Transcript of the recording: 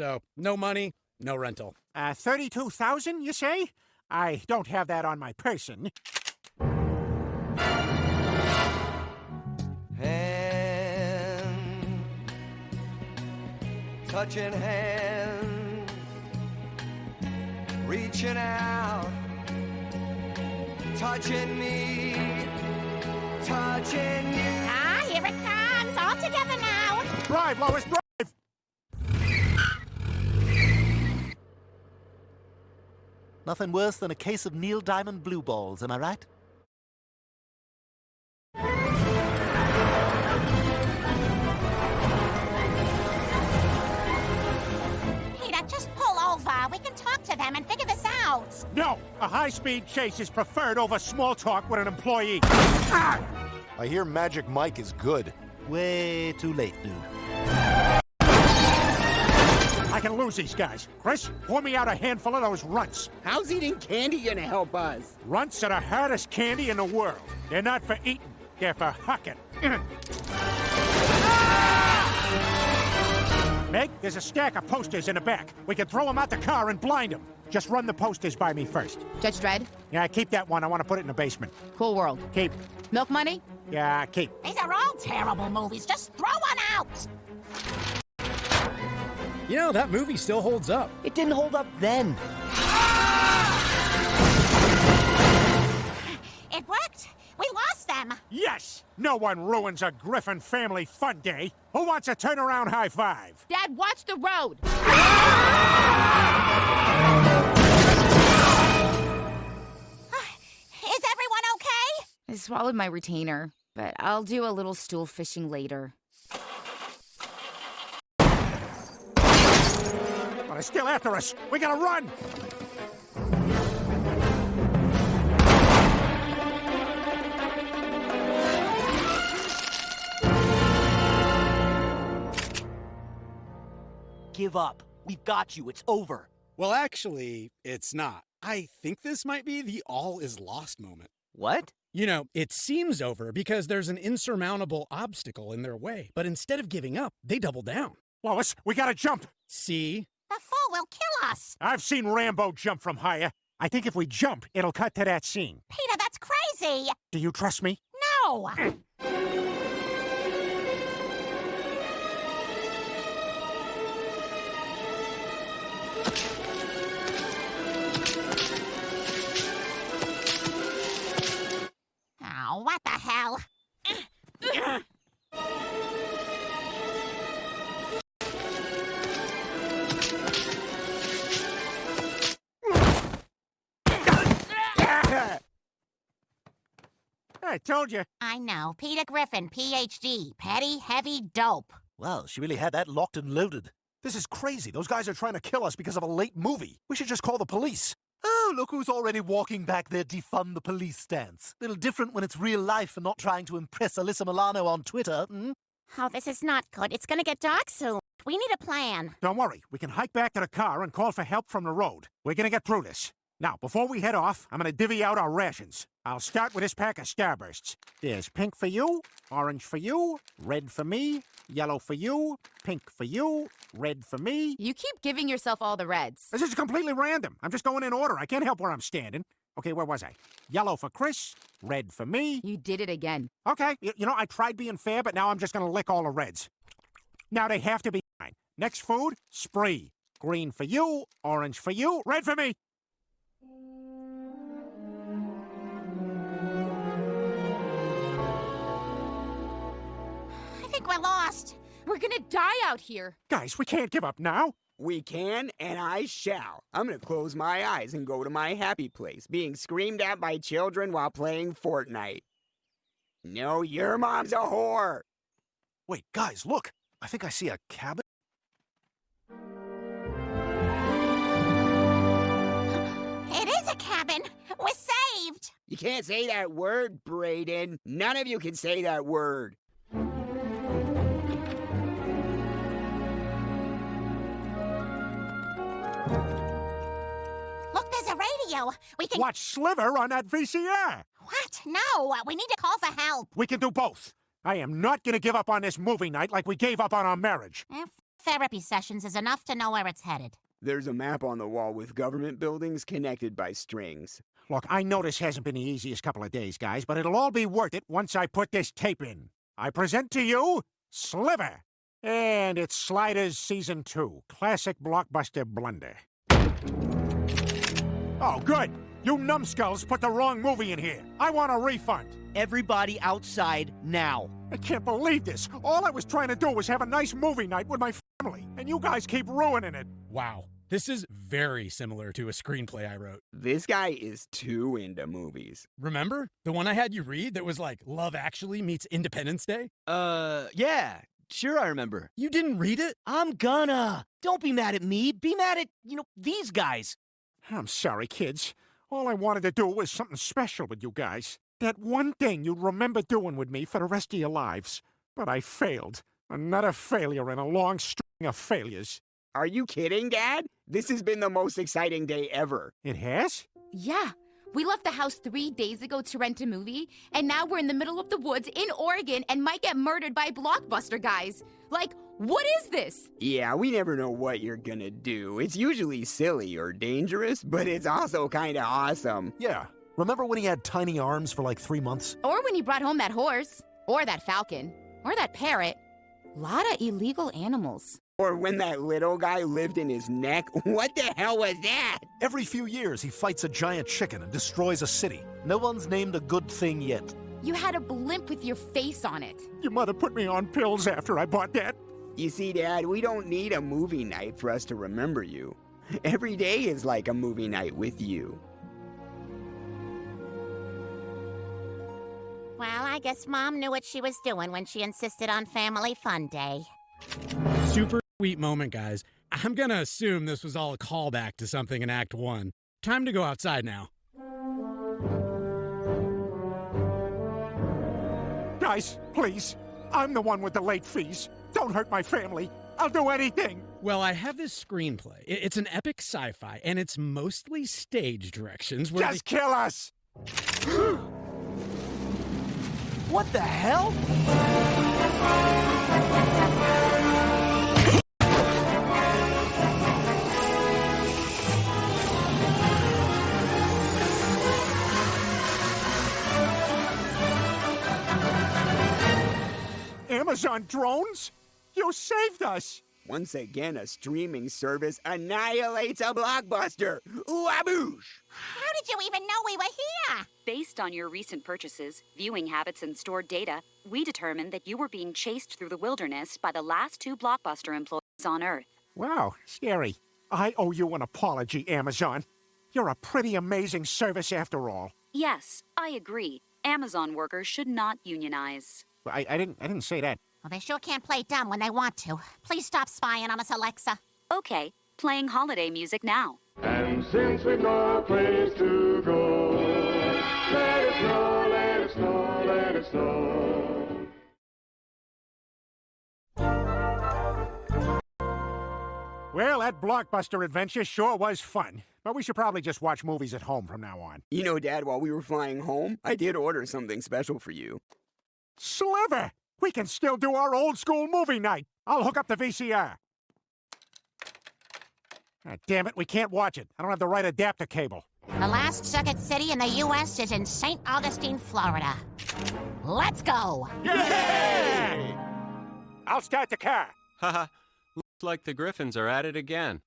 So, no money, no rental. Uh, 32,000, you say? I don't have that on my person. Hand, touching hands, reaching out, touching me, touching you. Ah, here it comes. All together now. Drive, Lois, drive! Nothing worse than a case of Neil Diamond blue balls, am I right? Peter, just pull over. We can talk to them and figure this out. No, a high-speed chase is preferred over small talk with an employee. Ah! I hear Magic Mike is good. Way too late, dude. I can lose these guys. Chris, pour me out a handful of those runts. How's eating candy gonna help us? Runts are the hardest candy in the world. They're not for eating, they're for hucking. Meg, there's a stack of posters in the back. We can throw them out the car and blind them. Just run the posters by me first. Judge Dredd, Yeah, keep that one. I want to put it in the basement. Cool World. Keep. Milk Money? Yeah, keep. These are all terrible movies. Just throw one out. You know, that movie still holds up. It didn't hold up then. Ah! It worked. We lost them. Yes! No one ruins a Griffin family fun day. Who wants a turnaround high five? Dad, watch the road! Ah! Is everyone okay? I swallowed my retainer, but I'll do a little stool fishing later. They're still after us. We gotta run! Give up. We've got you. It's over. Well, actually, it's not. I think this might be the all is lost moment. What? You know, it seems over because there's an insurmountable obstacle in their way. But instead of giving up, they double down. Lois, we gotta jump! See? The fall will kill us. I've seen Rambo jump from higher. I think if we jump, it'll cut to that scene. Peter, that's crazy. Do you trust me? No. I told you. I know. Peter Griffin, PhD. Petty, heavy dope. Well, she really had that locked and loaded. This is crazy. Those guys are trying to kill us because of a late movie. We should just call the police. Oh, look who's already walking back their defund the police stance. Little different when it's real life and not trying to impress Alyssa Milano on Twitter, hmm? Oh, this is not good. It's gonna get dark soon. We need a plan. Don't worry. We can hike back to the car and call for help from the road. We're gonna get through this. Now, before we head off, I'm gonna divvy out our rations. I'll start with this pack of Starbursts. There's pink for you, orange for you, red for me, yellow for you, pink for you, red for me. You keep giving yourself all the reds. This is completely random. I'm just going in order. I can't help where I'm standing. Okay, where was I? Yellow for Chris, red for me. You did it again. Okay, y- you know, I tried being fair, but now I'm just gonna lick all the reds. Now they have to be mine. Next food, spree. Green for you, orange for you, red for me. We're gonna die out here. Guys, we can't give up now. We can, and I shall. I'm gonna close my eyes and go to my happy place, being screamed at by children while playing Fortnite. No, your mom's a whore. Wait, guys, look. I think I see a cabin. It is a cabin. We're saved. You can't say that word, Brayden. None of you can say that word. Radio. We can. Watch Sliver on that VCR. What? No. We need to call for help. We can do both. I am not gonna give up on this movie night like we gave up on our marriage. Eh, Therapy sessions is enough to know where it's headed. There's a map on the wall with government buildings connected by strings. Look, I know this hasn't been the easiest couple of days, guys, but it'll all be worth it once I put this tape in. I present to you Sliver. And it's Sliders Season 2, classic blockbuster blunder. Oh, good. You numbskulls put the wrong movie in here. I want a refund. Everybody outside now. I can't believe this. All I was trying to do was have a nice movie night with my family, and you guys keep ruining it. Wow. This is very similar to a screenplay I wrote. This guy is too into movies. Remember? The one I had you read that was like Love Actually meets Independence Day? Uh, yeah. Sure, I remember. You didn't read it? I'm gonna. Don't be mad at me. Be mad at, you know, these guys. I'm sorry, kids. All I wanted to do was something special with you guys. That one thing you'd remember doing with me for the rest of your lives. But I failed. Another failure in a long string of failures. Are you kidding, Dad? This has been the most exciting day ever. It has? Yeah. We left the house three days ago to rent a movie, and now we're in the middle of the woods in Oregon and might get murdered by blockbuster guys. Like, what is this? Yeah, we never know what you're gonna do. It's usually silly or dangerous, but it's also kinda awesome. Yeah. Remember when he had tiny arms for like three months? Or when he brought home that horse, or that falcon, or that parrot. Lot of illegal animals. Or when that little guy lived in his neck. What the hell was that? Every few years, he fights a giant chicken and destroys a city. No one's named a good thing yet. You had a blimp with your face on it. Your mother put me on pills after I bought that. You see, Dad, we don't need a movie night for us to remember you. Every day is like a movie night with you. Well, I guess Mom knew what she was doing when she insisted on Family Fun Day. Super sweet moment, guys. I'm gonna assume this was all a callback to something in Act 1. Time to go outside now. Guys, please. I'm the one with the late fees. Don't hurt my family. I'll do anything. Well, I have this screenplay. It's an epic sci fi, and it's mostly stage directions where Just kill us! What the hell? Amazon drones? You saved us! Once again, a streaming service annihilates a blockbuster. Waboosh! How did you even know we were here? Based on your recent purchases, viewing habits, and stored data, we determined that you were being chased through the wilderness by the last two Blockbuster employees on Earth. Wow, scary. I owe you an apology, Amazon. You're a pretty amazing service after all. Yes, I agree. Amazon workers should not unionize. I, I didn't I didn't say that. Well, they sure can't play dumb when they want to. Please stop spying on us, Alexa. Okay, playing holiday music now. And since we've no place to go, let it snow, let it snow, let it snow. Well, that blockbuster adventure sure was fun. But we should probably just watch movies at home from now on. You know, Dad, while we were flying home, I did order something special for you. Sliver! We can still do our old school movie night. I'll hook up the VCR. Ah, damn it, we can't watch it. I don't have the right adapter cable. The last circuit city in the U.S. is in St. Augustine, Florida. Let's go! Yay! I'll start the car. Haha, looks like the Griffins are at it again.